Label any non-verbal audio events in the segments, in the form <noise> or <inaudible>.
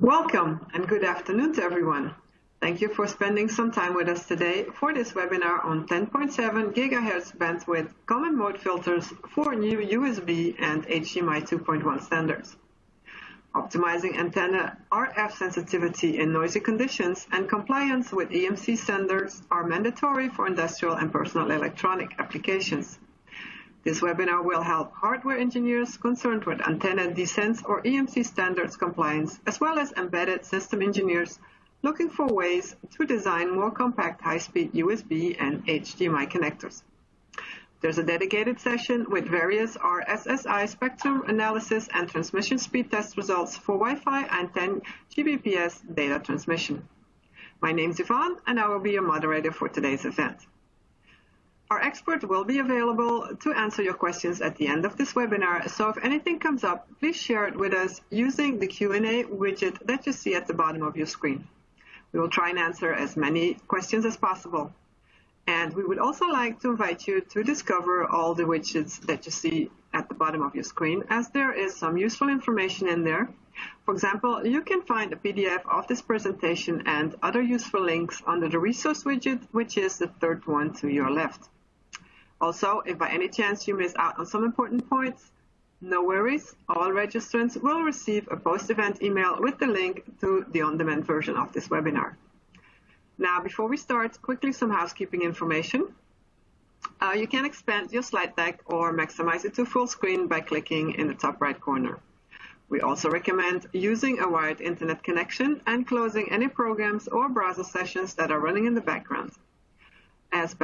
Welcome and good afternoon to everyone. Thank you for spending some time with us today for this webinar on 10.7 GHz bandwidth common mode filters for new USB and HDMI 2.1 standards. Optimizing antenna RF sensitivity in noisy conditions and compliance with EMC standards are mandatory for industrial and personal electronic applications. This webinar will help hardware engineers concerned with antenna desense or EMC standards compliance, as well as embedded system engineers looking for ways to design more compact high-speed USB and HDMI connectors. There's a dedicated session with various RSSI spectrum analysis and transmission speed test results for Wi-Fi and 10 Gbps data transmission. My name is Yvonne and I will be your moderator for today's event. Our expert will be available to answer your questions at the end of this webinar, so if anything comes up, please share it with us using the Q&A widget that you see at the bottom of your screen. We will try and answer as many questions as possible. And we would also like to invite you to discover all the widgets that you see at the bottom of your screen, as there is some useful information in there. For example, you can find a PDF of this presentation and other useful links under the resource widget, which is the third one to your left. Also, if by any chance you miss out on some important points, no worries, all registrants will receive a post-event email with the link to the on-demand version of this webinar. Now, before we start, quickly some housekeeping information. Uh, you can expand your slide deck or maximize it to full screen by clicking in the top right corner. We also recommend using a wired internet connection and closing any programs or browser sessions that are running in the background, as, <laughs>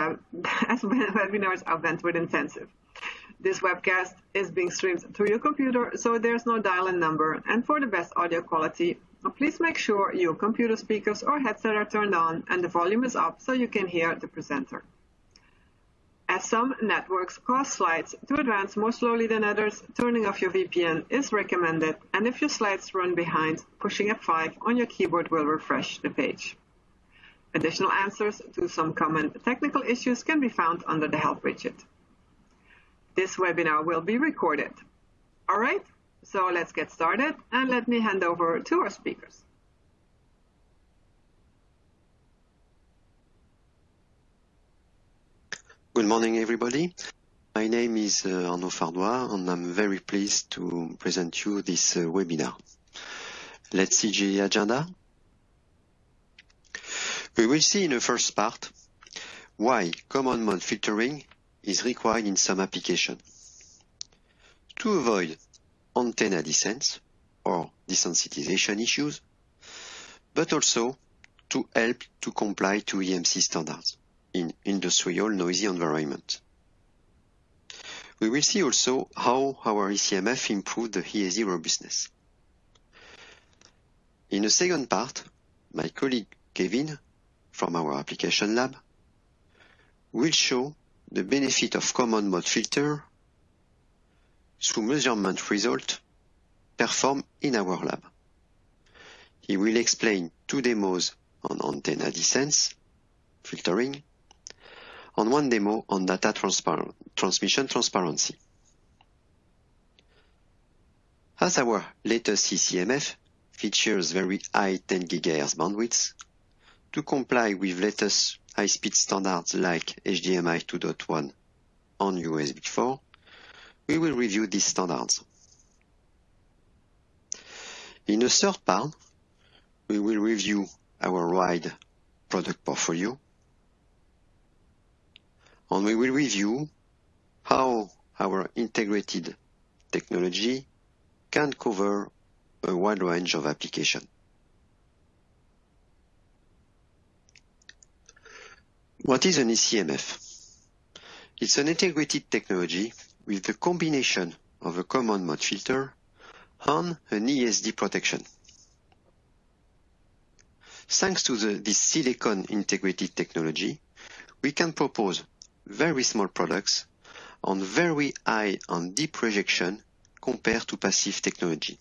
as webinars are bandwidth intensive. This webcast is being streamed through your computer, so there's no dial-in number, and for the best audio quality, Please make sure your computer speakers or headset are turned on and the volume is up so you can hear the presenter. As some networks cause slides to advance more slowly than others, turning off your VPN is recommended, and if your slides run behind, pushing F5 on your keyboard will refresh the page. Additional answers to some common technical issues can be found under the Help widget. This webinar will be recorded. All right, so let's get started and let me hand over to our speakers. Good morning, everybody. My name is uh, Arnaud Fardois, and I'm very pleased to present you this uh, webinar. Let's see the agenda. We will see in the first part why common mode filtering is required in some application. To avoid antenna desense or desensitization issues, but also to help to comply to EMC standards in industrial noisy environment. We will see also how our ECMF improved the ESD robustness. In the second part, my colleague Kevin from our application lab will show the benefit of common mode filter through measurement result performed in our lab. He will explain two demos on antenna desense filtering and one demo on data transmission transparency. As our latest ECMF features very high 10 GHz bandwidth, to comply with latest high-speed standards like HDMI 2.1 and USB 4, we will review these standards. In the third part, we will review our wide product portfolio, and we will review how our integrated technology can cover a wide range of application. What is an ECMF? It's an integrated technology with the combination of a common mode filter and an ESD protection. Thanks to the, this silicon integrated technology, we can propose very small products on very high and deep rejection compared to passive technology.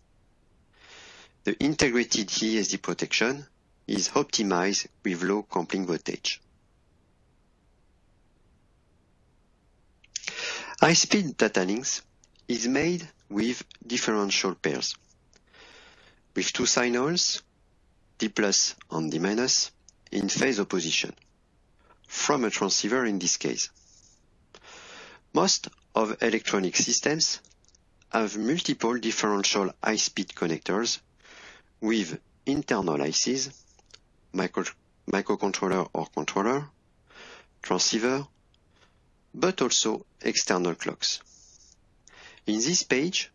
The integrated ESD protection is optimized with low clamping voltage. High-speed data links is made with differential pairs. with two signals, D plus and D minus, in phase opposition, from a transceiver in this case. Most of electronic systems have multiple differential high-speed connectors with internal ICs, micro, microcontroller or controller, transceiver, but also external clocks. In this page,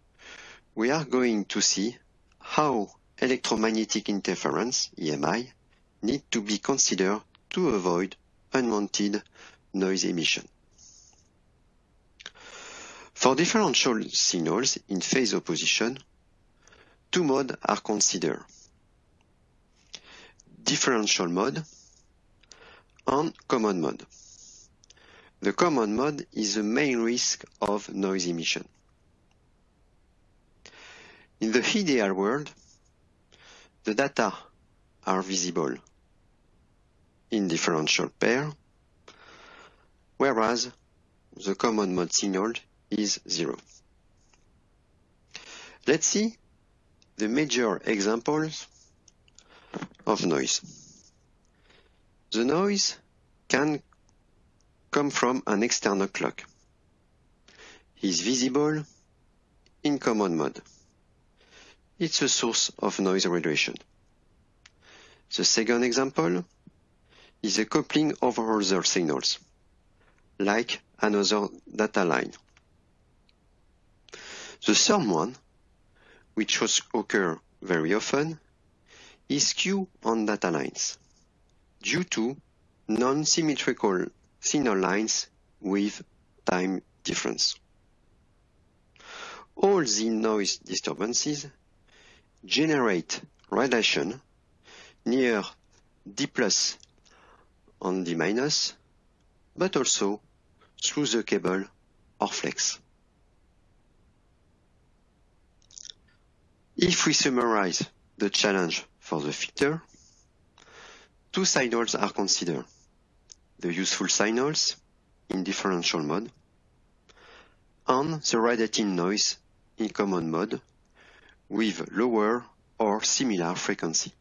we are going to see how electromagnetic interference, EMI, need to be considered to avoid unwanted noise emission. For differential signals in phase opposition, two modes are considered. Differential mode and common mode. The common mode is the main risk of noise emission. In the ideal world, the data are visible in differential pair, whereas the common mode signal is zero. Let's see the major examples of noise. The noise can come from an external clock. Is visible in common mode. It's a source of noise reduction. The second example is a coupling of other signals, like another data line. The third one, which occurs very often, is skew on data lines due to non-symmetrical signal lines with time difference. All the noise disturbances generate radiation near D plus and D minus, but also through the cable or flex. If we summarize the challenge for the filter, two signals are considered. The useful signals in differential mode and the radiating noise in common mode with lower or similar frequency.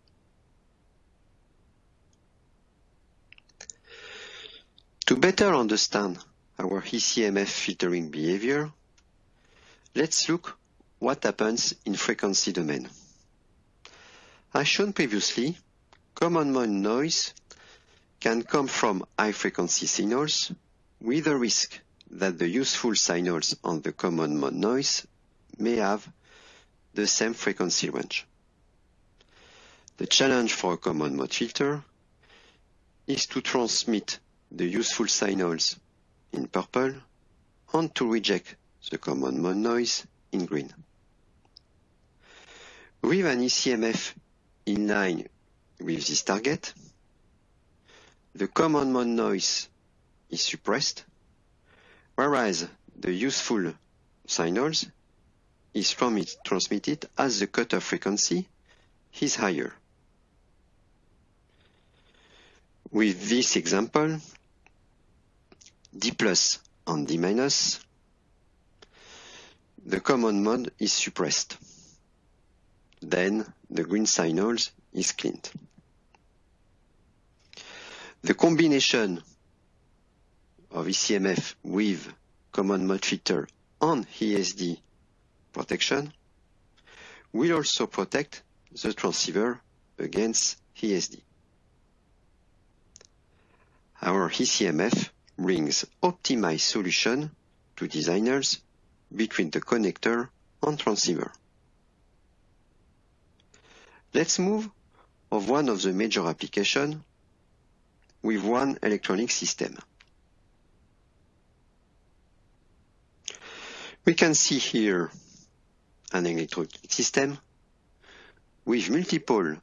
To better understand our ECMF filtering behavior, let's look what happens in frequency domain. As shown previously, common mode noise can come from high frequency signals with a risk that the useful signals on the common mode noise may have the same frequency range. The challenge for a common mode filter is to transmit the useful signals in purple and to reject the common mode noise in green. With an ECMF in line with this target, the common mode noise is suppressed, whereas the useful signals is transmitted as the cutoff frequency is higher. With this example, D plus and D minus, the common mode is suppressed. Then the green signals is cleaned. The combination of ECMF with common mode filter and ESD protection will also protect the transceiver against ESD. Our ECMF brings optimized solution to designers between the connector and transceiver. Let's move of one of the major application with one electronic system. We can see here an electronic system with multiple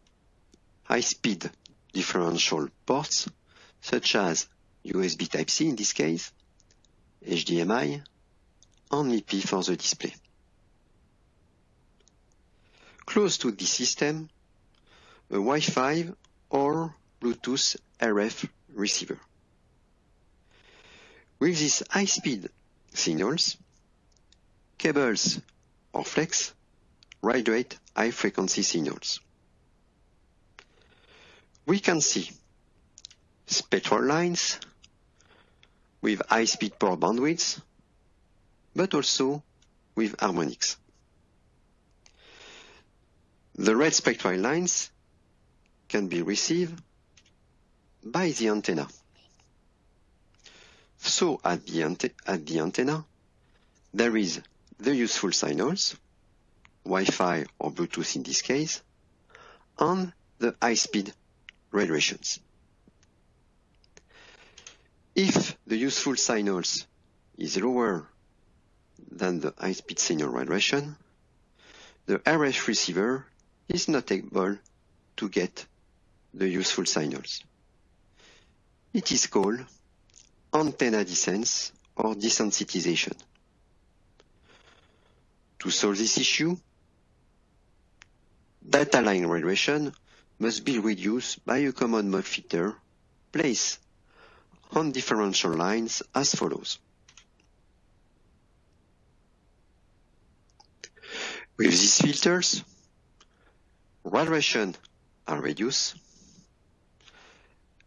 high-speed differential ports, such as USB Type-C in this case, HDMI, and MIPI for the display. Close to this system, a Wi-Fi or Bluetooth RF receiver. With these high-speed signals, cables or flex radiate high frequency signals. We can see spectral lines with high speed pore bandwidths, but also with harmonics. The red spectral lines can be received by the antenna. So at the, ante at the antenna, there is the useful signals, Wi-Fi or Bluetooth in this case, and the high-speed radiations. If the useful signals is lower than the high-speed signal radiation, the RF receiver is not able to get the useful signals. It is called antenna desense or desensitization. To solve this issue, data line radiation must be reduced by a common mode filter placed on differential lines as follows. With these filters, radiation are reduced,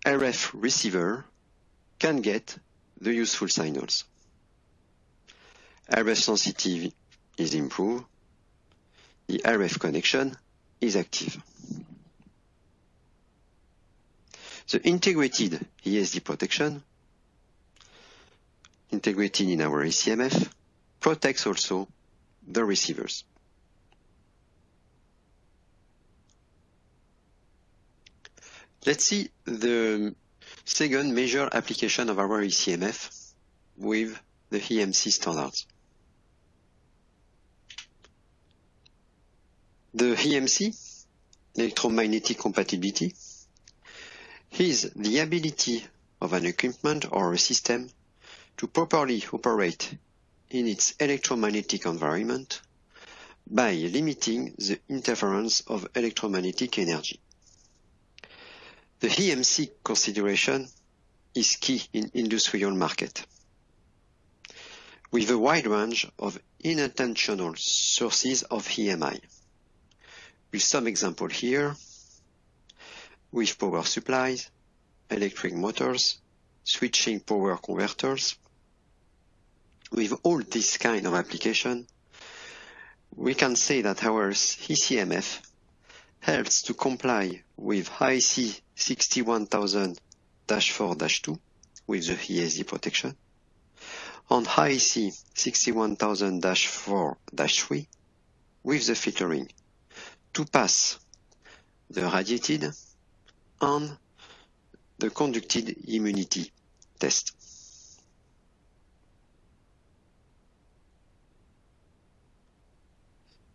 RF receiver can get the useful signals. RF sensitivity is improved, the RF connection is active. The integrated ESD protection, integrated in our ECMF, protects also the receivers. Let's see the second major application of our ECMF with the EMC standards. The EMC, electromagnetic compatibility, is the ability of an equipment or a system to properly operate in its electromagnetic environment by limiting the interference of electromagnetic energy. The EMC consideration is key in industrial market. With a wide range of unintentional sources of EMI. With some example here, with power supplies, electric motors, switching power converters. With all this kind of application, we can say that our ECMF helps to comply with IEC 61000-4-2 with the ESD protection, on IEC 61000-4-3 with the filtering to pass the radiated and the conducted immunity test.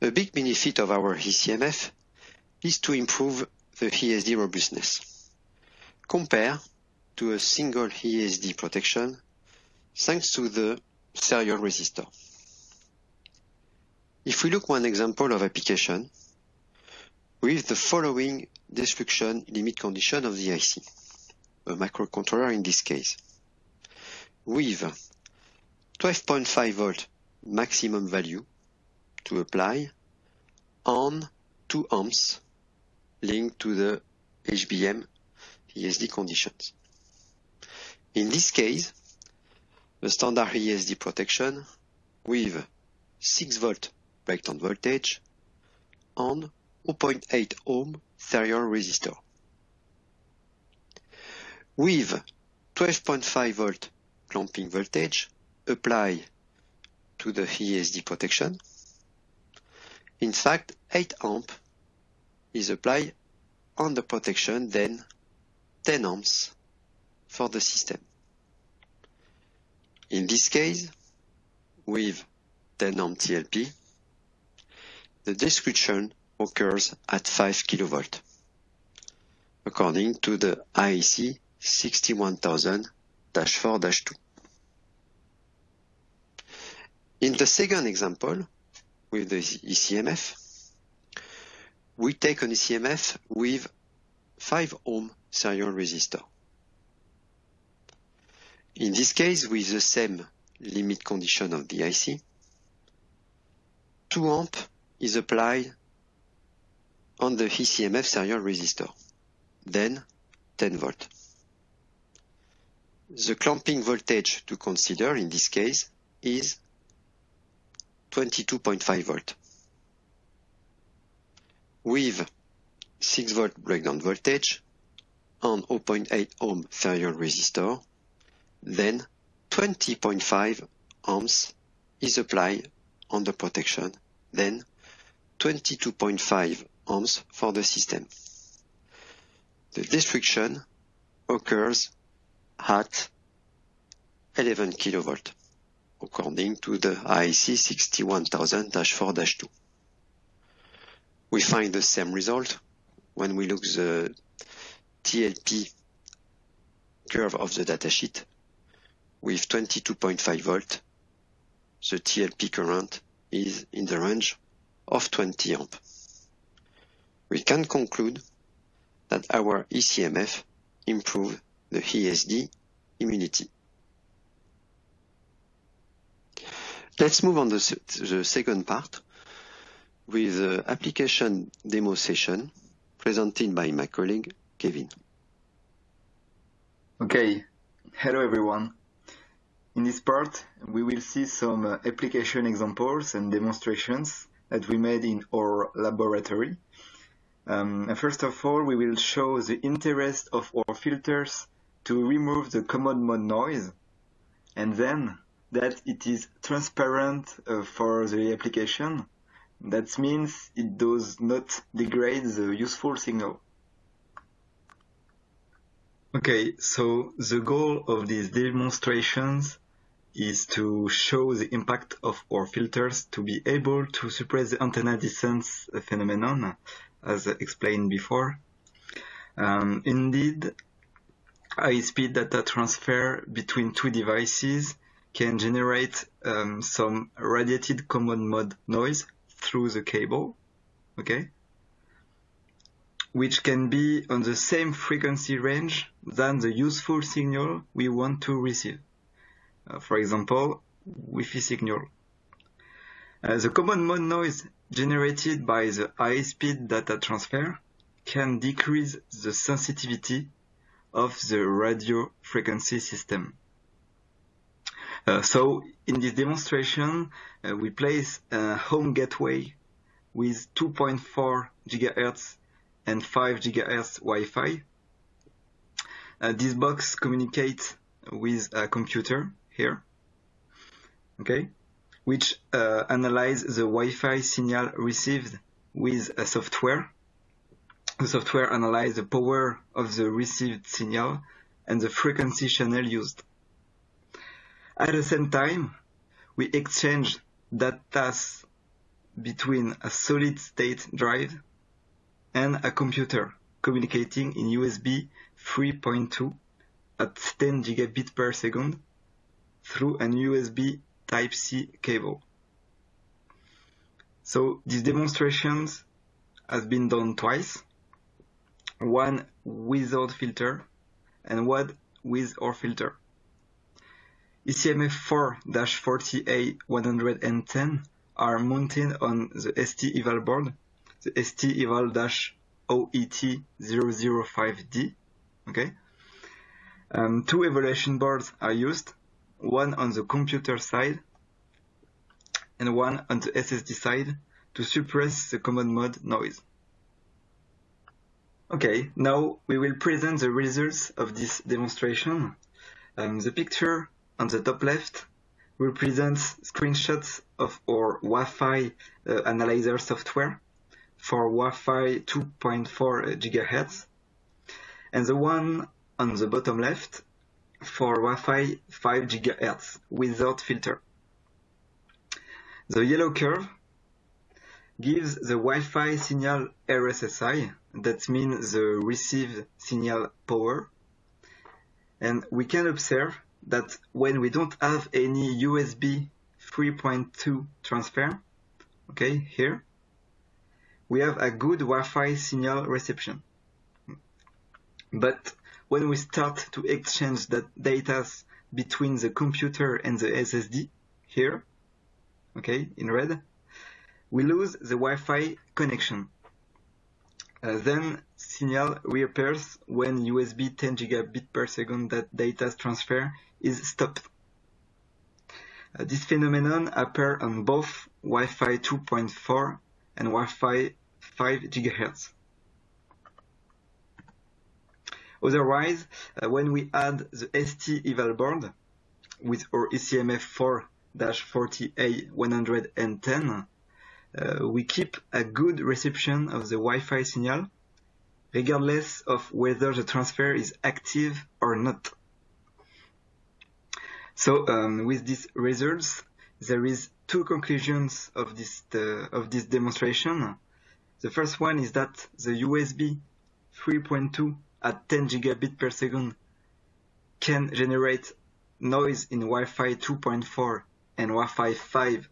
A big benefit of our ECMF is to improve the ESD robustness. Compare to a single ESD protection thanks to the serial resistor. If we look one example of application with the following destruction limit condition of the IC, a microcontroller in this case, with 12.5 volt maximum value to apply on 2 amps linked to the HBM ESD conditions. In this case, the standard ESD protection with 6 volt breakdown voltage on 0.8 ohm serial resistor. With 12.5 volt clamping voltage apply to the ESD protection. In fact, 8 amp is applied on the protection, then 10 amps for the system. In this case, with 10 amp TLP, the description occurs at 5 kilovolt, according to the IEC 61000-4-2. In the second example, with the ECMF, we take an ECMF with 5 ohm serial resistor. In this case, with the same limit condition of the IC, 2 amp is applied on the ECMF serial resistor, then 10 volt. The clamping voltage to consider in this case is 22.5 volt. With 6 volt breakdown voltage on 0.8 ohm serial resistor, then 20.5 ohms is applied on the protection, then 22.5 ohms for the system. The destruction occurs at 11 kilovolt, according to the IEC 61000-4-2. We find the same result when we look the TLP curve of the datasheet with 22.5 volt. The TLP current is in the range of 20 amp. We can conclude that our ECMF improve the ESD immunity. Let's move on to the second part with the application demo session presented by my colleague, Kevin. Okay. Hello, everyone. In this part, we will see some uh, application examples and demonstrations that we made in our laboratory. Um, first of all, we will show the interest of our filters to remove the common mode noise and then that it is transparent uh, for the application. That means it does not degrade the useful signal. Okay, so the goal of these demonstrations is to show the impact of our filters to be able to suppress the antenna desense phenomenon, as explained before. Um, indeed, high-speed data transfer between two devices can generate um, some radiated common mode noise through the cable, okay? Which can be on the same frequency range than the useful signal we want to receive. Uh, for example, Wi-Fi signal. Uh, the common mode noise generated by the high-speed data transfer can decrease the sensitivity of the radio frequency system. Uh, so in this demonstration, uh, we place a home gateway with 2.4 GHz and 5 GHz Wi-Fi. Uh, this box communicates with a computer here, okay, which uh, analyze the Wi-Fi signal received with a software the software analyzes the power of the received signal and the frequency channel used. At the same time, we exchange data between a solid state drive and a computer communicating in USB 3.2 at 10 gigabit per second through an USB Type-C cable. So these demonstrations has been done twice one without filter and one with or filter. ECMF 4-40A110 are mounted on the ST eval board, the ST eval-OET005D. Okay. Um, two evaluation boards are used, one on the computer side and one on the SSD side to suppress the common mode noise. Okay, now we will present the results of this demonstration. Um, the picture on the top left represents screenshots of our Wi-Fi uh, analyzer software for Wi-Fi 2.4 GHz, and the one on the bottom left for Wi-Fi 5 GHz without filter. The yellow curve gives the Wi-Fi signal RSSI, that means the received signal power. And we can observe that when we don't have any USB 3.2 transfer, okay, here, we have a good Wi-Fi signal reception. But when we start to exchange the data between the computer and the SSD, here, okay, in red, we lose the Wi-Fi connection. Uh, then signal reappears when USB 10 gigabit per second that data transfer is stopped. Uh, this phenomenon appears on both Wi-Fi 2.4 and Wi-Fi 5 gigahertz. Otherwise, uh, when we add the ST eval board with our ECMF 4-40A110, uh, we keep a good reception of the Wi-Fi signal, regardless of whether the transfer is active or not. So um, with these results, there is two conclusions of this of this demonstration. The first one is that the USB 3.2 at 10 gigabit per second can generate noise in Wi-Fi 2.4 and Wi-Fi 5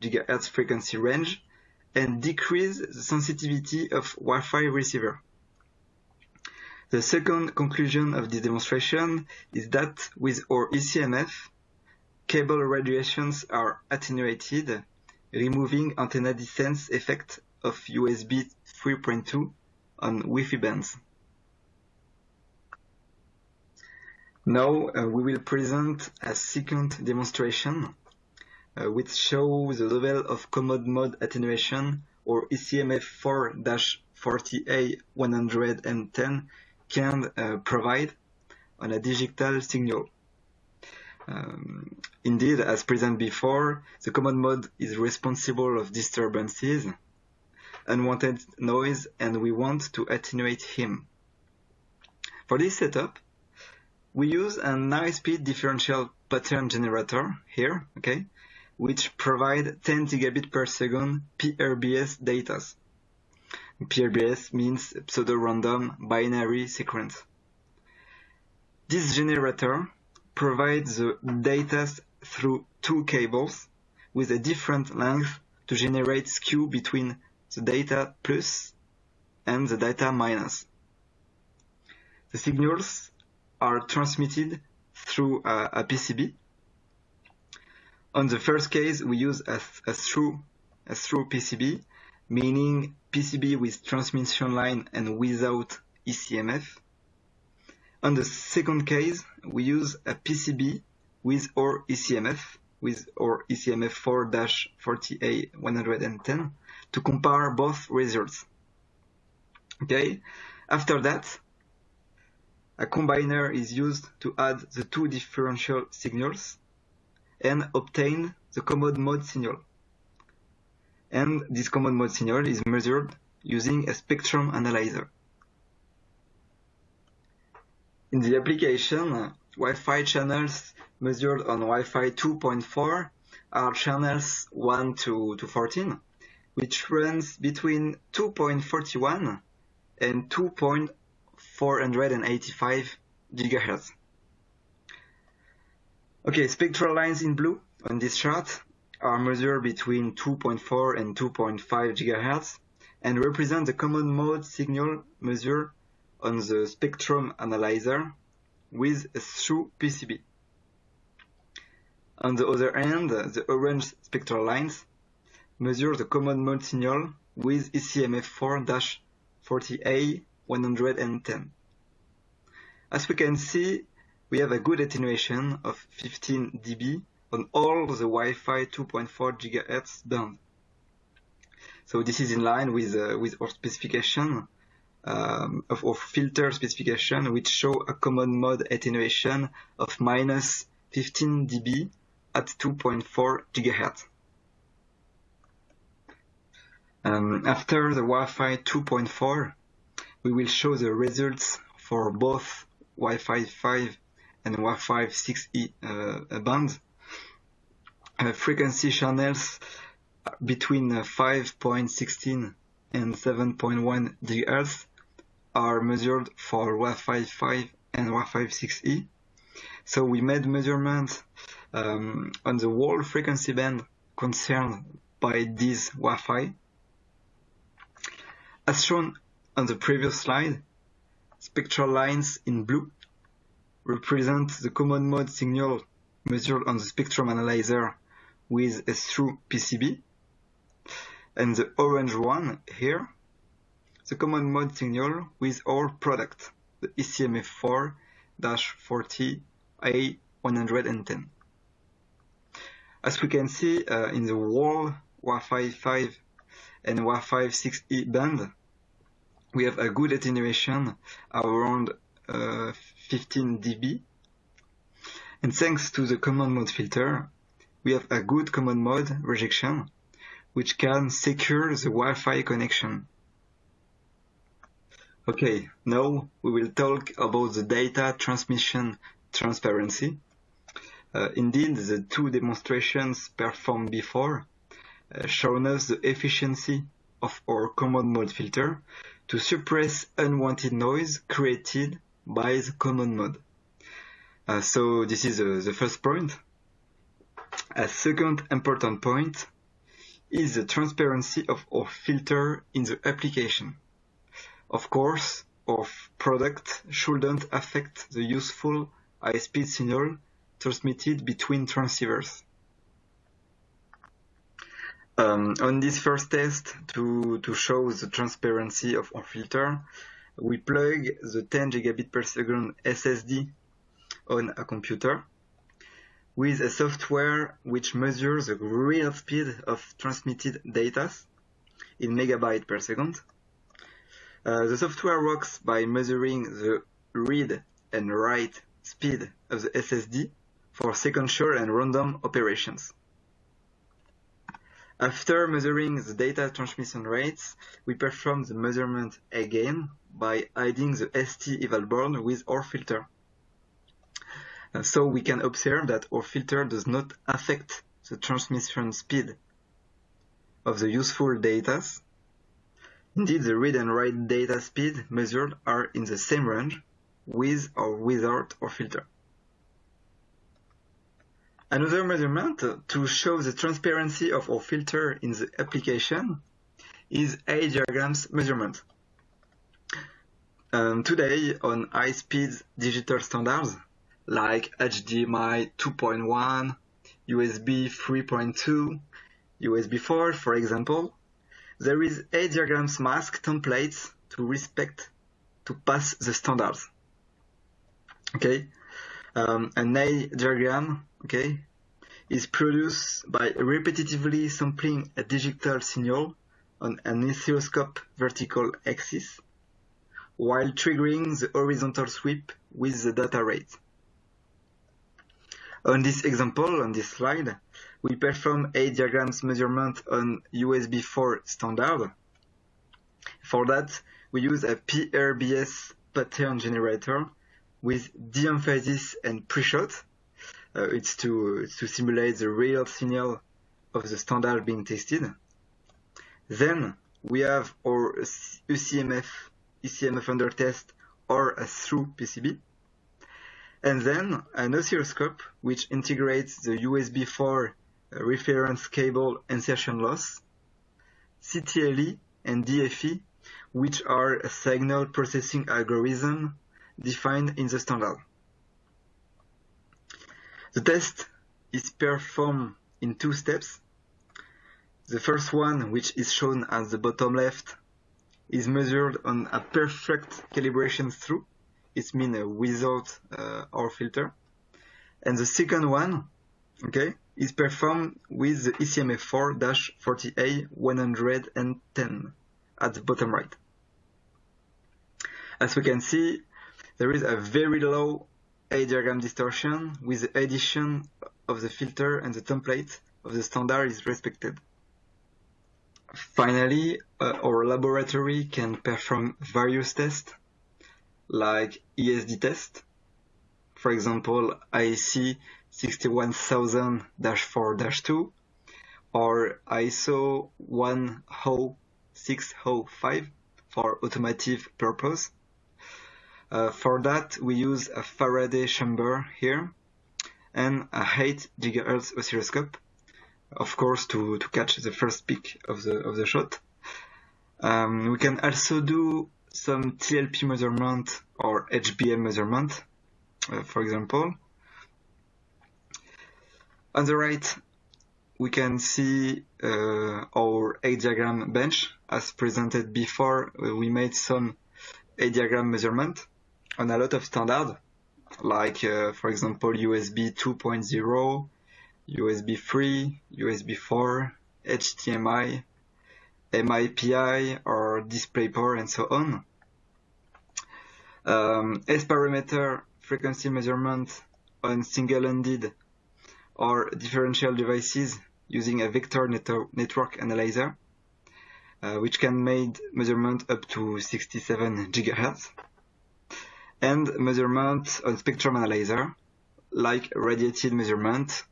gigahertz frequency range and decrease the sensitivity of Wi-Fi receiver. The second conclusion of this demonstration is that with our ECMF, cable radiations are attenuated, removing antenna desense effect of USB 3.2 on Wi-Fi bands. Now uh, we will present a second demonstration uh, which shows the level of common mode attenuation or ECMF 4-40A110 can uh, provide on a digital signal. Um, indeed, as presented before, the common mode is responsible of disturbances, unwanted noise, and we want to attenuate him. For this setup, we use an high-speed differential pattern generator here, okay, which provide 10 gigabit per second PRBS data. PRBS means pseudo-random binary sequence. This generator provides the data through two cables with a different length to generate skew between the data plus and the data minus. The signals are transmitted through a, a PCB. On the first case, we use a, a through a through PCB, meaning PCB with transmission line and without ECMF. On the second case, we use a PCB with our ECMF, with our ECMF 4-40A110 to compare both results. Okay, after that, a combiner is used to add the two differential signals and obtain the common mode signal. And this common mode signal is measured using a spectrum analyzer. In the application, Wi-Fi channels measured on Wi-Fi 2.4 are channels 1 to, to 14, which runs between 2.41 and 2.485 gigahertz. Okay, spectral lines in blue on this chart are measured between 2.4 and 2.5 gigahertz and represent the common mode signal measured on the spectrum analyzer with a through PCB. On the other hand, the orange spectral lines measure the common mode signal with ECMF 4-40A110. As we can see, we have a good attenuation of 15 dB on all the Wi-Fi 2.4 GHz band. So this is in line with, uh, with our specification um, of our filter specification, which show a common mode attenuation of minus 15 dB at 2.4 GHz. Um, after the Wi-Fi 2.4, we will show the results for both Wi-Fi 5 and Wi-Fi 6E uh, bands. Uh, frequency channels between 5.16 and 7.1 GHz are measured for Wi-Fi 5 and Wi-Fi 6E. So we made measurements um, on the whole frequency band concerned by this Wi-Fi. As shown on the previous slide, spectral lines in blue represent the common mode signal measured on the spectrum analyzer with a through PCB. and the orange one here, the common mode signal with our product, the ECMF4-40A110. As we can see uh, in the wall Wi-Fi 5 and Wi-Fi 6E band, we have a good attenuation around uh, 15 dB. And thanks to the common mode filter, we have a good common mode rejection, which can secure the Wi-Fi connection. Okay, now we will talk about the data transmission transparency. Uh, indeed, the two demonstrations performed before uh, shown us the efficiency of our common mode filter to suppress unwanted noise created by the common mode. Uh, so this is uh, the first point. A second important point is the transparency of our filter in the application. Of course, our product shouldn't affect the useful high-speed signal transmitted between transceivers. Um, on this first test, to, to show the transparency of our filter, we plug the 10 gigabit per second SSD on a computer with a software which measures the real speed of transmitted data in megabyte per second. Uh, the software works by measuring the read and write speed of the SSD for sequential and random operations. After measuring the data transmission rates, we perform the measurement again by adding the ST eval board with our filter. So we can observe that our filter does not affect the transmission speed of the useful data. Indeed, the read and write data speed measured are in the same range with or without our filter. Another measurement to show the transparency of our filter in the application is a diagrams measurement. Um, today, on high-speed digital standards like HDMI 2.1, USB 3.2, USB 4, for example, there is a diagrams mask templates to respect to pass the standards. Okay, um, an eye diagram, okay, is produced by repetitively sampling a digital signal on an oscilloscope vertical axis while triggering the horizontal sweep with the data rate. On this example, on this slide, we perform a diagrams measurement on USB 4 standard. For that, we use a PRBS pattern generator with de-emphasis and pre-shoot. Uh, it's to to simulate the real signal of the standard being tested. Then we have our ECMF ECMF under test or a through PCB. And then an oscilloscope which integrates the USB 4 uh, reference cable insertion loss, CTLE and DFE, which are a signal processing algorithm defined in the standard. The test is performed in two steps. The first one, which is shown at the bottom left, is measured on a perfect calibration through. It means without uh, our filter. And the second one, okay, is performed with the ECMF4-40A110 at the bottom right. As we can see, there is a very low eye diagram distortion with the addition of the filter and the template of the standard is respected. Finally, uh, our laboratory can perform various tests like ESD test, for example, IEC 61000-4-2 or ISO 10605 for automotive purpose. Uh, for that, we use a Faraday chamber here and a 8 GHz oscilloscope, of course, to, to catch the first peak of the, of the shot. Um, we can also do some TLP measurement or HBM measurement, uh, for example. On the right, we can see uh, our eye diagram bench as presented before. Uh, we made some eye diagram measurement on a lot of standard, like uh, for example USB 2.0, USB 3, USB 4, HDMI, MIPI or DisplayPort and so on. Um, S parameter frequency measurement on single-ended or differential devices using a vector net network analyzer, uh, which can make measurement up to 67 gigahertz, and measurement on spectrum analyzer, like radiated measurement,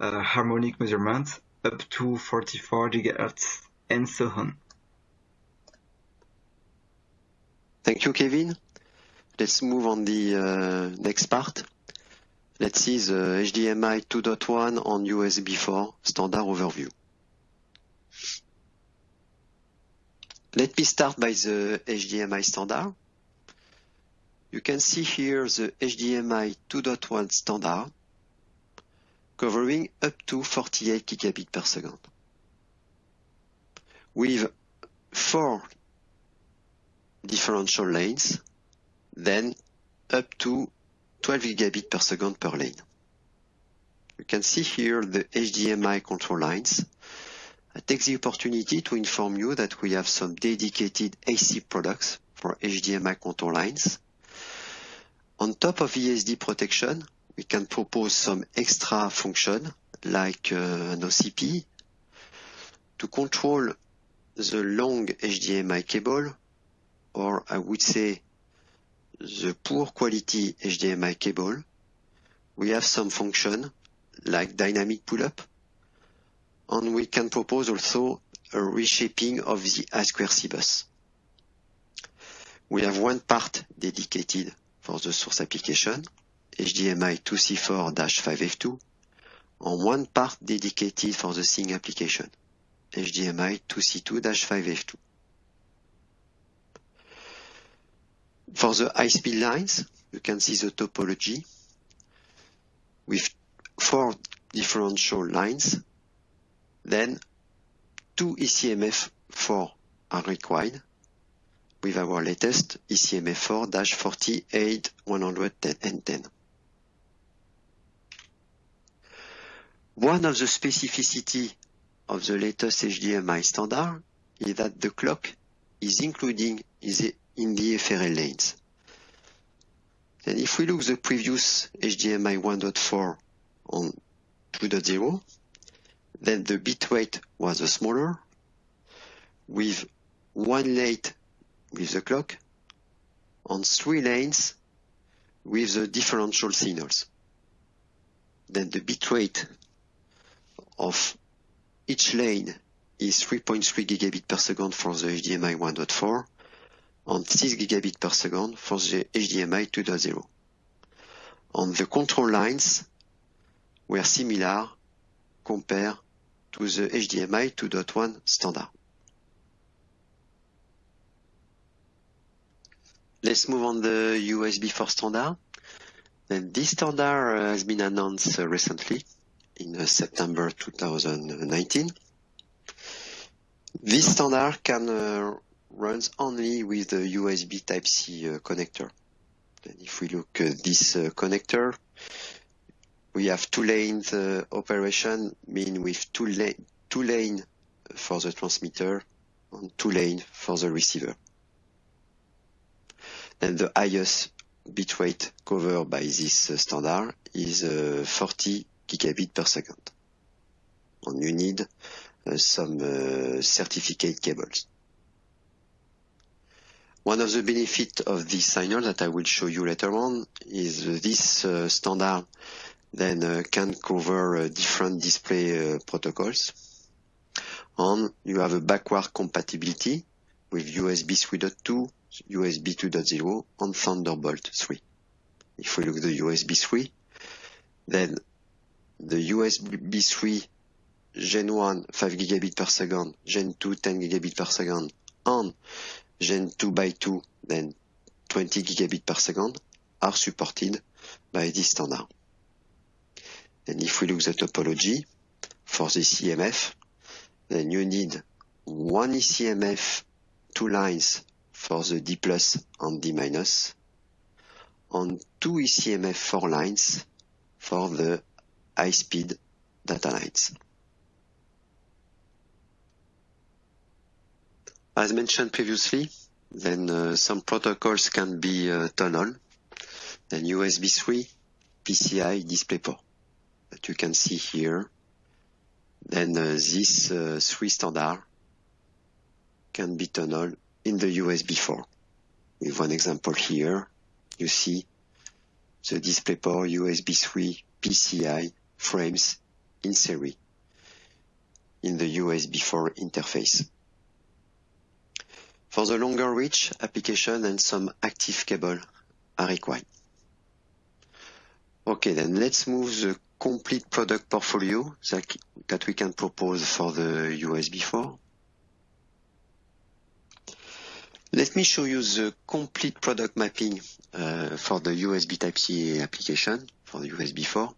uh, harmonic measurement, up to 44 gigahertz, and so on. Thank you, Kevin. Let's move on the uh, next part. Let's see the HDMI 2.1 on USB 4 standard overview. Let me start by the HDMI standard. You can see here the HDMI 2.1 standard covering up to 48 gigabit per second with four differential lanes, then up to 12 gigabit per second per lane. You can see here the HDMI control lines. I take the opportunity to inform you that we have some dedicated AC products for HDMI control lines. On top of ESD protection, we can propose some extra function like uh, an OCP to control the long HDMI cable, or I would say the poor quality HDMI cable, we have some function like dynamic pull-up, and we can propose also a reshaping of the I2C bus. We have one part dedicated for the source application, HDMI 2C4-5F2, and one part dedicated for the SYNC application, HDMI 2C2-5F2. For the high-speed lines, you can see the topology with four differential lines. Then two ECMF4 are required with our latest ECMF4-48110. One of the specificity of the latest HDMI standard is that the clock is including is in the FRL lanes. And if we look the previous HDMI 1.4 on 2.0, then the bit bitrate was smaller with one lane with the clock on three lanes with the differential signals. Then the bit bitrate of each lane is 3.3 gigabit per second for the HDMI 1.4 and 6 gigabit per second for the HDMI 2.0. And the control lines were similar compared to the HDMI 2.1 standard. Let's move on the USB 4 standard. And this standard has been announced recently in September 2019. This standard can uh, runs only with the USB Type-C uh, connector. And if we look at this uh, connector, we have two lanes uh, operation, mean with two, la two lane for the transmitter and two lane for the receiver. And the highest bitrate covered by this uh, standard is uh, 40 gigabit per second. And you need uh, some certificate cables. One of the benefits of this signal that I will show you later on is this uh, standard then uh, can cover uh, different display protocols. And you have a backward compatibility with USB 3.2, USB 2.0 and Thunderbolt 3. If we look at the USB 3, then the USB 3 Gen 1 5 gigabit per second, Gen 2 10 gigabit per second, and Gen 2 by 2, then 20 gigabit per second, are supported by this standard. And if we look at the topology, for the CMF. Then you need one ECMF, two lines for the D plus and D minus, and two ECMF four lines for the high speed data lines. As mentioned previously, then uh, some protocols can be uh, then USB 3, PCI DisplayPort that you can see here. Then uh, this uh, three standard can be tunnel in the USB 4. With one example here, you see the DisplayPort USB 3 PCI frames in series in the USB 4 interface. For the longer reach application and some active cable are required. Okay, then let's move the complete product portfolio that, that we can propose for the USB 4. Let me show you the complete product mapping uh, for the USB Type-C application for the USB 4.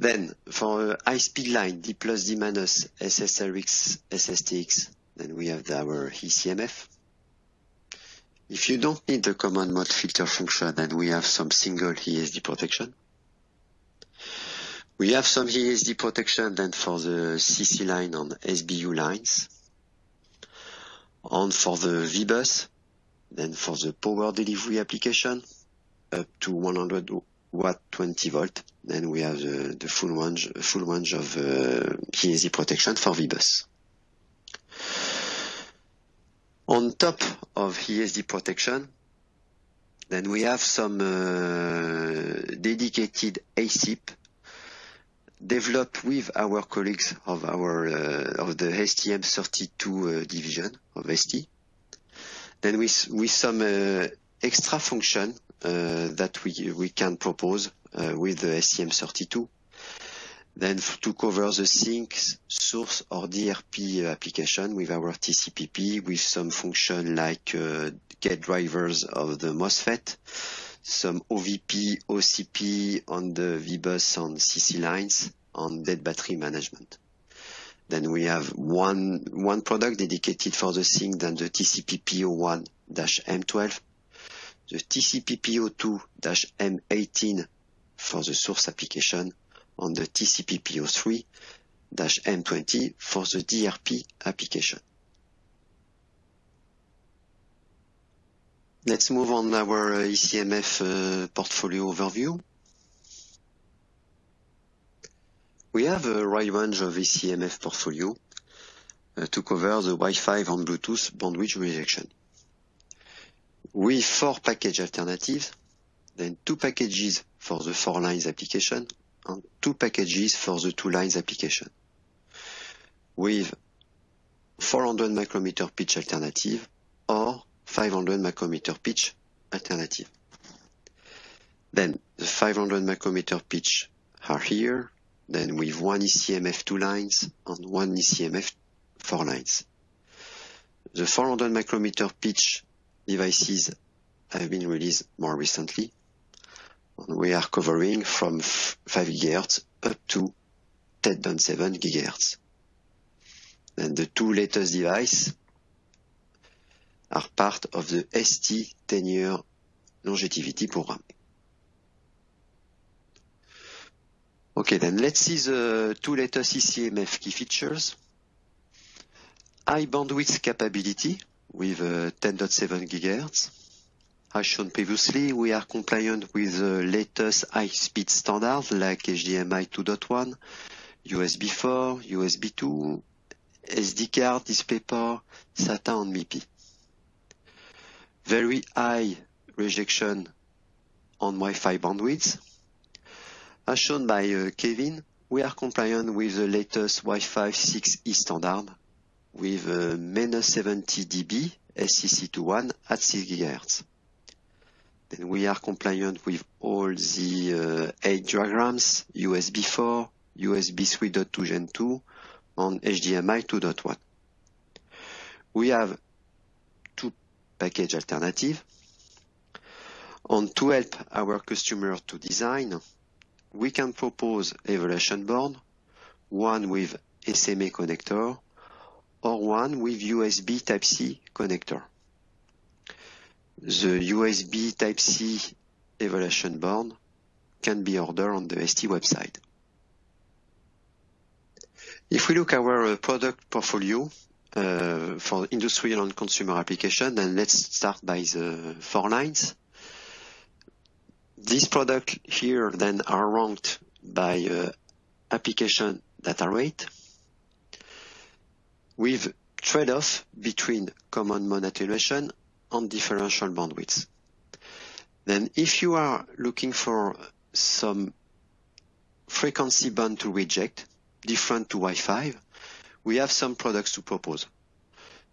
Then for high-speed line, D plus, D minus, SSRX, SSTX, then we have our ECMF. If you don't need the common mode filter function, then we have some single ESD protection. We have some ESD protection then for the CC line on SBU lines. And for the VBus, then for the power delivery application, up to 100 watt 20 volt, then we have the, the full range, full range of uh, protection for VBus. On top of ESD protection, then we have some uh, dedicated ASIP developed with our colleagues of our uh, of the STM32 uh, division of ST. Then with with some uh, extra function uh, that we can propose uh, with the STM32 then to cover the sink, source or DRP application with our TCPP with some function like uh, gate drivers of the MOSFET, some OVP, OCP on the VBus on CC lines, on dead battery management. Then we have one, one product dedicated for the sink, then the TCPP01-M12, the TCPP02-M18 for the source application, on the TCPP03-M20 for the DRP application. Let's move on our ECMF uh, portfolio overview. We have a wide range of ECMF portfolio uh, to cover the Wi-Fi and Bluetooth bandwidth rejection. With four package alternatives, then two packages for the four lines application and two packages for the two lines application with 400 micrometer pitch alternative or 500 micrometer pitch alternative. Then the 500 micrometer pitch are here, then with one ECMF two lines and one ECMF four lines. The 400 micrometer pitch devices have been released more recently we are covering from 5 GHz up to 10.7 GHz. And the two latest devices are part of the ST 10-year longevity program. Okay, then let's see the two latest ECMF key features. High bandwidth capability with uh, 10.7 GHz as shown previously, we are compliant with the latest high-speed standards like HDMI 2.1, USB 4, USB 2, SD card, DisplayPort, SATA and MIPI. Very high rejection on Wi-Fi bandwidth. As shown by uh, Kevin, we are compliant with the latest Wi-Fi 6E standard with uh, minus 70 dB SCC21 at 6 GHz. Then we are compliant with all the uh, eye diagrams, USB 4, USB 3.2 Gen 2, and HDMI 2.1. We have two package alternative. And to help our customer to design, we can propose evaluation board one with SMA connector or one with USB Type-C connector. The USB Type-C evaluation board can be ordered on the ST website. If we look our uh, product portfolio uh, for industrial and consumer application, then let's start by the four lines. These products here then are ranked by uh, application data rate with trade-off between common mode attenuation and differential bandwidth. Then if you are looking for some frequency band to reject different to Wi-Fi, we have some products to propose.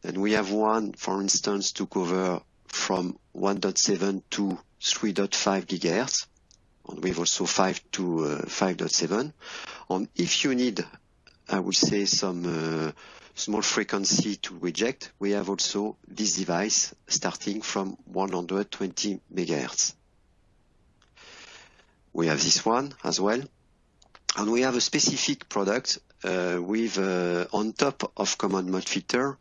And we have one, for instance, to cover from 1.7 to 3.5 GHz, and we have also 5 to uh, 5.7. And If you need, I would say, some uh, small frequency to reject, we have also this device starting from 120 MHz. We have this one as well. And we have a specific product uh, with uh, on top of common mode filter,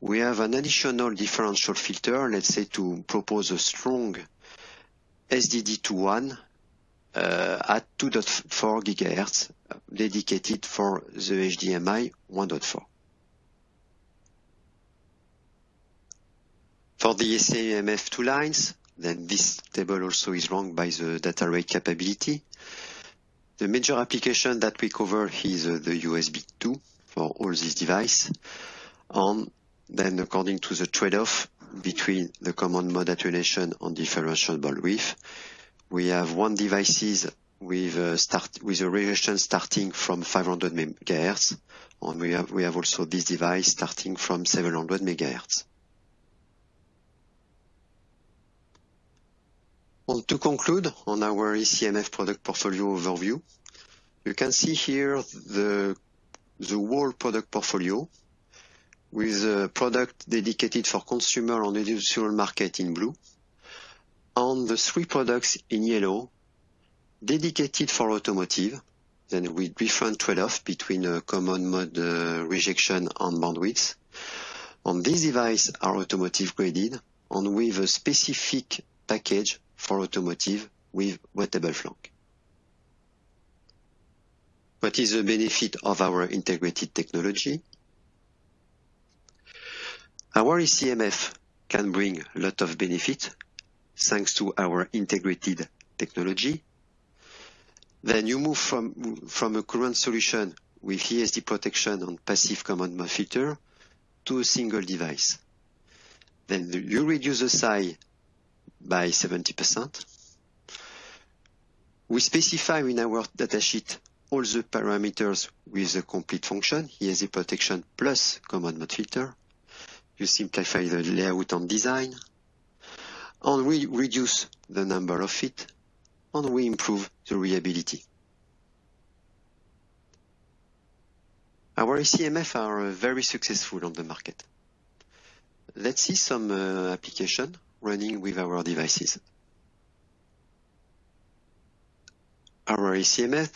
we have an additional differential filter, let's say, to propose a strong SDD2 uh, at 2.4 GHz dedicated for the HDMI 1.4. For the ECMF2 lines, then this table also is wrong by the data rate capability. The major application that we cover is uh, the USB 2 for all these devices. And then According to the trade-off between the common mode attenuation and differential bandwidth, we have one devices with a radiation starting from 500 MHz, and we have also this device starting from 700 MHz. To conclude on our ECMF product portfolio overview, you can see here the the whole product portfolio with a product dedicated for consumer and industrial market in blue. and the three products in yellow, dedicated for automotive, then with different trade-off between a common mode uh, rejection and bandwidth. On these devices are automotive graded and with a specific package for automotive with wettable flank. What is the benefit of our integrated technology? Our ECMF can bring a lot of benefit thanks to our integrated technology. Then you move from from a current solution with ESD protection on passive common mode filter to a single device. Then you reduce the size by 70%. We specify in our datasheet all the parameters with a complete function, ESD protection plus common mode filter. You simplify the layout and design, and we reduce the number of feet, and we improve the reliability. Our ECMF are very successful on the market. Let's see some uh, application running with our devices. Our ECMF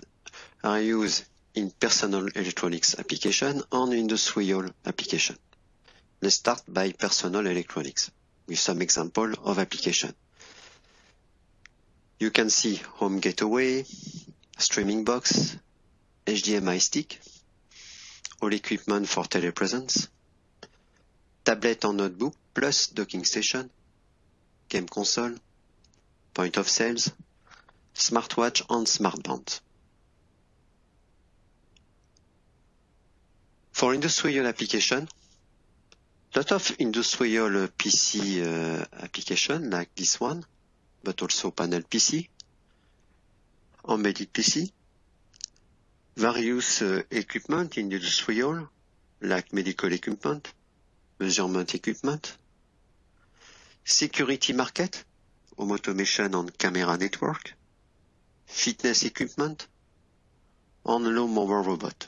are used in personal electronics application and industrial application. Let's start by personal electronics with some example of application. You can see home gateway, streaming box, HDMI stick, all equipment for telepresence, tablet and notebook, plus docking station, game console, point of sales, smartwatch, and smart band. For industrial application, lot of industrial PC application like this one, but also panel PC, embedded PC, various equipment in industrial, like medical equipment, measurement equipment, security market, home automation and camera network, fitness equipment, and lawnmower robot.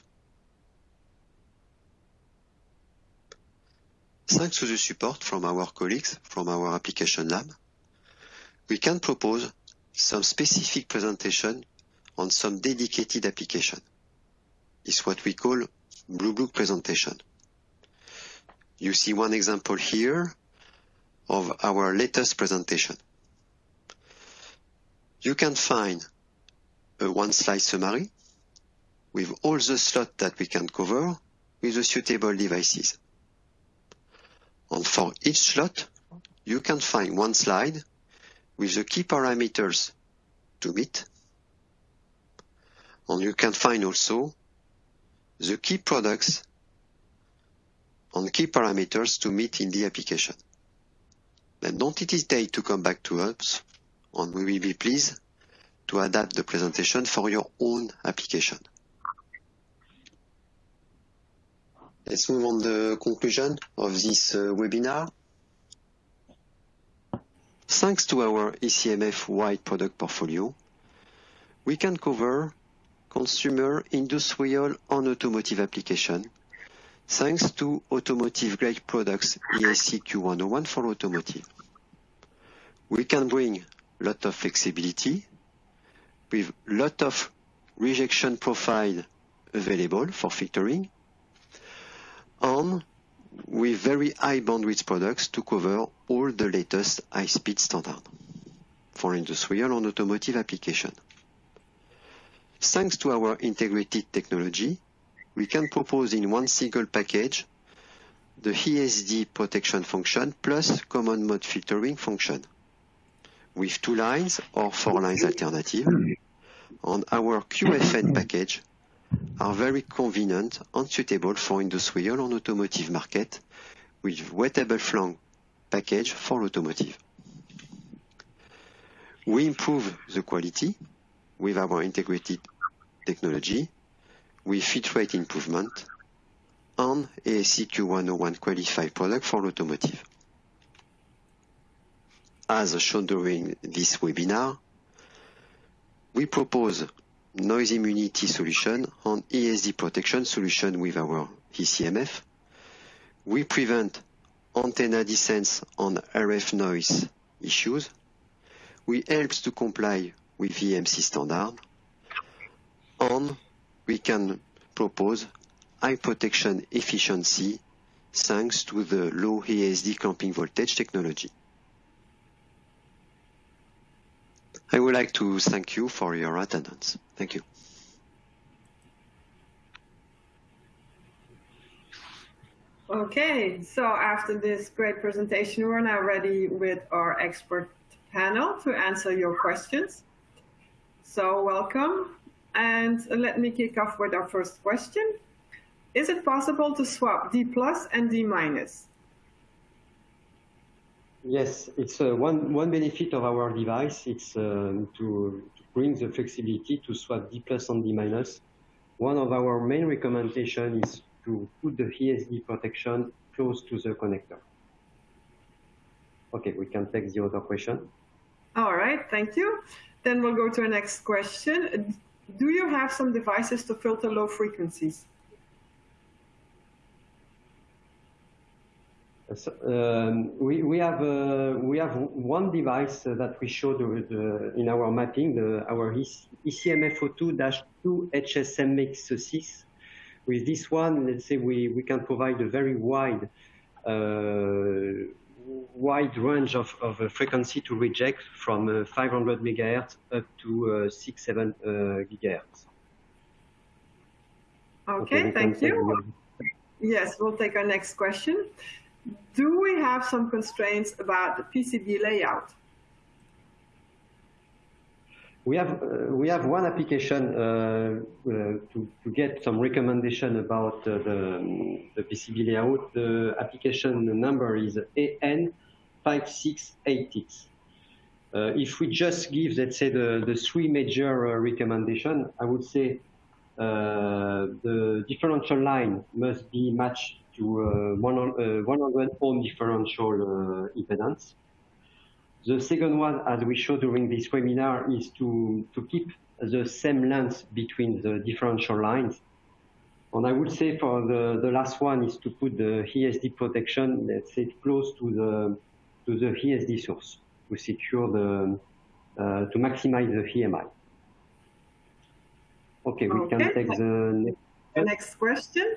Thanks to the support from our colleagues from our application lab, we can propose some specific presentation on some dedicated application. is what we call Blue Book presentation. You see one example here of our latest presentation. You can find a one slide summary with all the slots that we can cover with the suitable devices. And for each slot, you can find one slide with the key parameters to meet. And you can find also the key products and key parameters to meet in the application. Then don't hesitate to come back to us and we will be pleased to adapt the presentation for your own application. Let's move on the conclusion of this uh, webinar. Thanks to our ECMF wide product portfolio, we can cover consumer, industrial, and automotive application, thanks to automotive-grade products AEC-Q101 for automotive. We can bring lot of flexibility with lot of rejection profile available for filtering, and with very high bandwidth products to cover all the latest high-speed standard for industrial and automotive application. Thanks to our integrated technology, we can propose in one single package the ESD protection function plus common mode filtering function with two lines or four lines alternative. And our QFN package are very convenient and suitable for industrial and automotive market with wettable flank package for automotive. We improve the quality with our integrated technology, with fit rate improvement, and AEC-Q101 qualified product for automotive. As shown during this webinar, we propose noise immunity solution and ESD protection solution with our ECMF. We prevent antenna desense on RF noise issues. We help to comply with EMC standard, and we can propose high protection efficiency thanks to the low ESD clamping voltage technology. I would like to thank you for your attendance. Thank you. Okay, so after this great presentation, we're now ready with our expert panel to answer your questions. So welcome. And let me kick off with our first question. Is it possible to swap D plus and D minus? Yes, it's uh, one, one benefit of our device. It's um, to, to, bring the flexibility to swap D plus and D minus. One of our main recommendations is to put the ESD protection close to the connector. Okay, we can take the other question. All right, thank you. Then we'll go to our next question. Do you have some devices to filter low frequencies? So, um, we, we have uh, we have one device that we showed the, in our mapping, the, our ECMF02-2 HSMX6. With this one, let's say we, we can provide a very wide uh, wide range of, of frequency to reject from uh, 500 megahertz up to uh, 6, 7 uh, gigahertz. Okay, okay thank you. Yes, we'll take our next question. Do we have some constraints about the PCB layout? We have uh, we have one application uh, uh, to to get some recommendation about uh, the the PCB layout. The application number is AN5686. Uh, if we just give, let's say, the the three major uh, recommendation, I would say the differential line must be matched to 100, 100 ohm differential impedance. The second one, as we showed during this webinar, is to, to keep the same length between the differential lines. And I would say for the, the last one is to put the ESD protection, let's say close to the, to the ESD source to secure the, uh, to maximize the EMI. Okay, we okay. can take the next. the next question.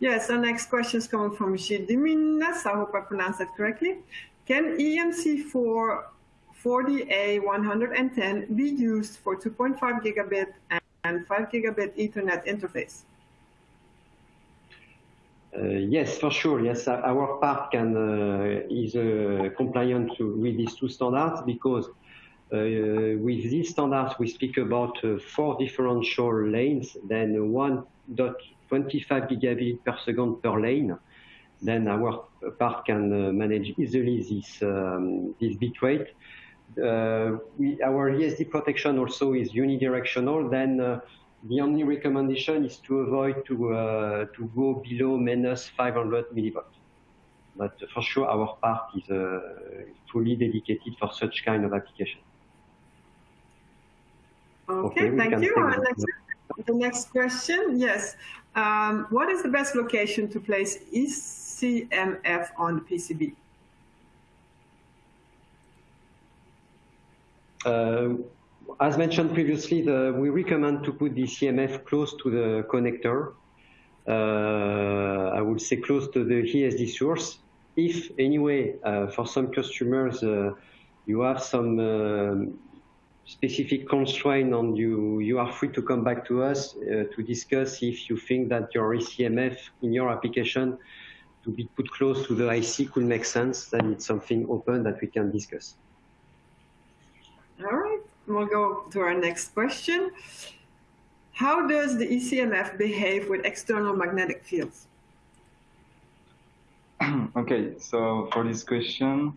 Yes, our next question is coming from Gilles Diminas. I hope I pronounced that correctly. Can EMC4 40A110 be used for 2.5 gigabit and 5 gigabit Ethernet interface? Uh, yes, for sure. Yes, our part can uh, is uh, compliant with these two standards because uh, with these standards we speak about uh, four differential lanes, then 1.25 gigabit per second per lane. Then our part can uh, manage easily this um, this bitrate. We, our ESD protection also is unidirectional. Then the only recommendation is to avoid to, uh, to go below minus 500 millivolts. But for sure, our part is uh, fully dedicated for such kind of application. Okay, okay thank you. Next, the next question, yes. Um, what is the best location to place ECMF on the PCB? Uh, as mentioned previously, the, we recommend to put the CMF close to the connector. Uh, I would say close to the ESD source. If anyway, uh, for some customers, uh, you have some um, specific constraint on you, you are free to come back to us uh, to discuss if you think that your ECMF in your application to be put close to the IC could make sense, then it's something open that we can discuss. We'll go to our next question. How does the ECMF behave with external magnetic fields? <clears throat> okay, so for this question,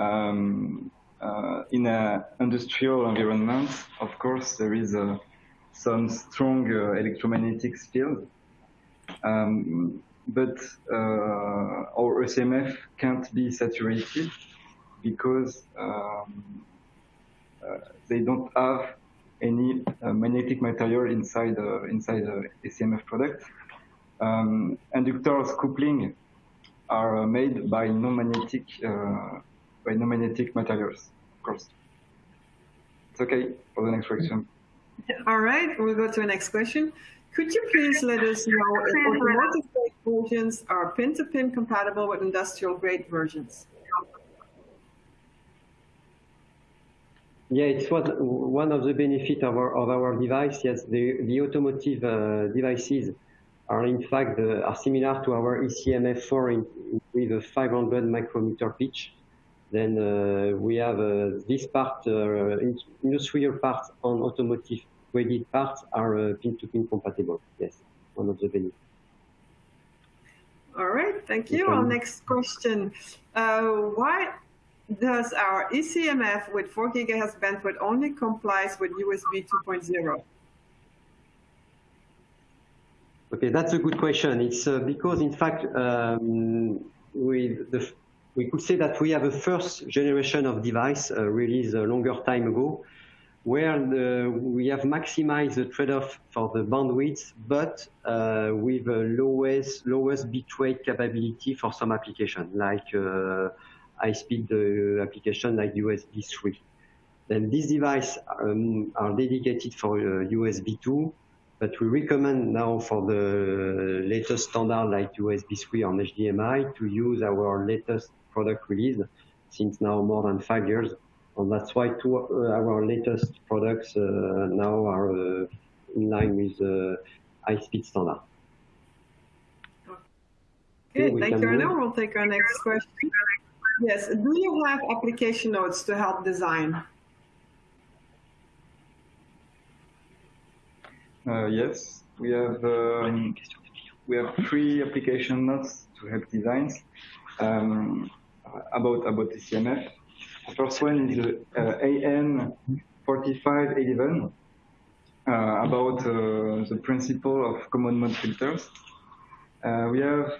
um, uh, in an industrial environment, of course, there is a, some strong uh, electromagnetic field, um, but uh, our ECMF can't be saturated because um, uh, they don't have any uh, magnetic material inside uh, inside the ECMF product. Um, inductors coupling are made by non-magnetic by non-magnetic materials, of course. It's okay for the next question. All right, we'll go to the next question. Could you please let us know if automotive versions are pin-to-pin -pin compatible with industrial grade versions? Yeah, it's what one of the benefits of our of our device. Yes, the the automotive uh, devices are in fact uh, are similar to our ECMF4 in, with a 500 micrometer pitch. Then uh, we have uh, this part, uh, industrial parts on automotive graded parts are uh, pin-to-pin -pin compatible. Yes, one of the benefits. All right, thank you. Our next question: Why does our ECMF with 4 gigahertz bandwidth only complies with USB 2.0? Okay, that's a good question. It's uh, because, in fact, um, with the, we could say that we have a first generation of device uh, released a longer time ago, where the, we have maximized the trade-off for the bandwidth, but uh, with lowest lowest bitrate capability for some application, like uh, high-speed uh, application like USB 3. Then these devices um, are dedicated for USB uh, 2, but we recommend now for the latest standard like USB 3 on HDMI to use our latest product release since now more than five years. And that's why two, uh, our latest products uh, now are uh, in line with the high-speed standard. Okay, thank you, Arnaud. We'll take our next question. Yes. Do you have application notes to help design? Uh, yes, we have um, we have three application notes to help designs um, about about the CMF. The first one is uh, AN 4511 uh, about uh, the principle of common mode filters. Uh, we have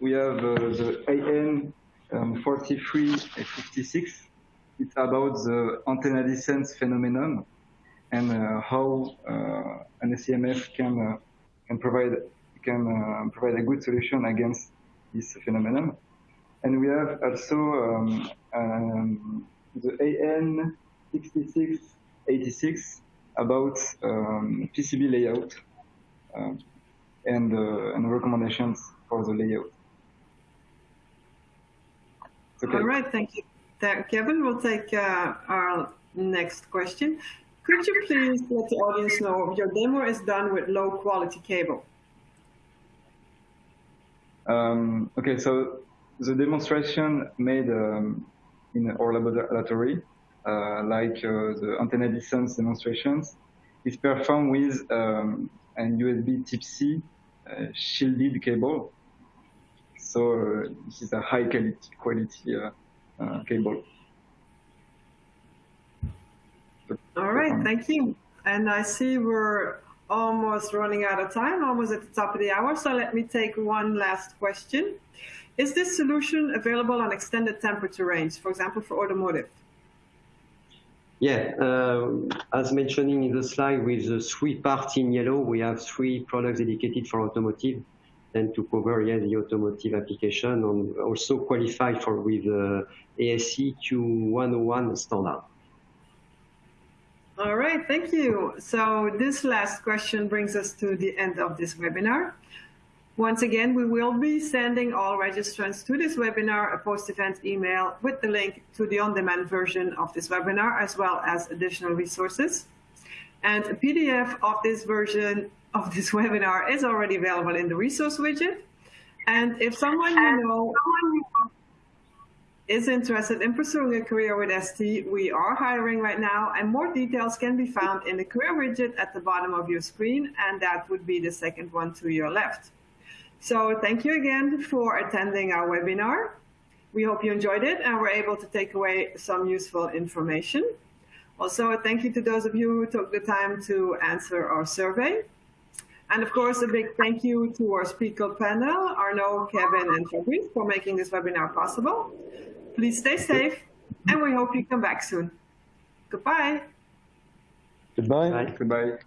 we have uh, the AN um, 43 and 56. It's about the antenna desense phenomenon and uh, how uh, an ECMF can uh, can provide can uh, provide a good solution against this phenomenon. And we have also um, um, the AN 6686 about um, PCB layout. Um, and, uh, and recommendations for the layout. Okay. All right, thank you. Kevin, we'll take uh, our next question. Could you please let the audience know your demo is done with low quality cable? Um, okay, so the demonstration made um, in our laboratory, uh, like uh, the antenna desense demonstrations, is performed with um, an USB Type-C uh, shielded cable. So uh, this is a high quality, quality uh, uh, cable. All right, thank you. And I see we're almost running out of time, almost at the top of the hour. So let me take one last question. Is this solution available on extended temperature range, for example, for automotive? Yeah, uh, as mentioning in the slide with the three parts in yellow, we have three products dedicated for automotive and to cover yeah, the automotive application and also qualify for with uh, AEC-Q101 standard. All right, thank you. So this last question brings us to the end of this webinar. Once again, we will be sending all registrants to this webinar a post-event email with the link to the on-demand version of this webinar, as well as additional resources. And a PDF of this version of this <laughs> webinar is already available in the resource widget. And if someone you know is interested in pursuing a career with ST, we are hiring right now, and more details can be found in the career widget at the bottom of your screen, and that would be the second one to your left. So thank you again for attending our webinar. We hope you enjoyed it and were able to take away some useful information. Also, a thank you to those of you who took the time to answer our survey. And of course, a big thank you to our speaker panel, Arno, Kevin, and Fabrice for making this webinar possible. Please stay safe, and we hope you come back soon. Goodbye. Goodbye. Bye. Goodbye.